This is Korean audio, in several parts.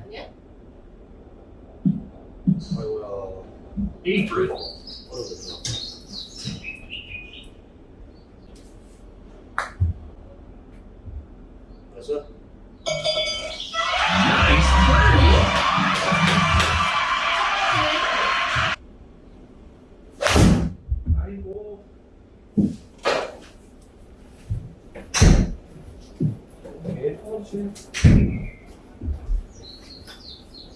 아니야? 아이고야. 어려워. 됐어? 아이고. 오케이.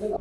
내가